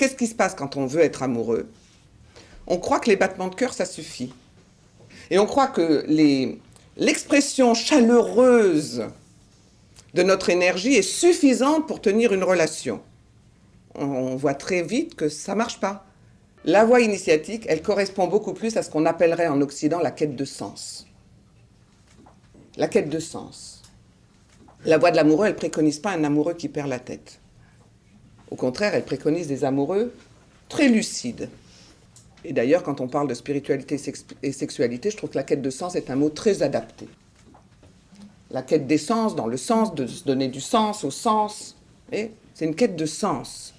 qu'est-ce qui se passe quand on veut être amoureux? On croit que les battements de cœur, ça suffit. Et on croit que l'expression chaleureuse de notre énergie est suffisante pour tenir une relation. On voit très vite que ça ne marche pas. La voie initiatique, elle correspond beaucoup plus à ce qu'on appellerait en Occident la quête de sens. La quête de sens. La voie de l'amoureux, elle préconise pas un amoureux qui perd la tête. Au contraire, elle préconise des amoureux très lucides. Et d'ailleurs, quand on parle de spiritualité et sexualité, je trouve que la quête de sens est un mot très adapté. La quête des sens, dans le sens de se donner du sens au sens, c'est une quête de sens.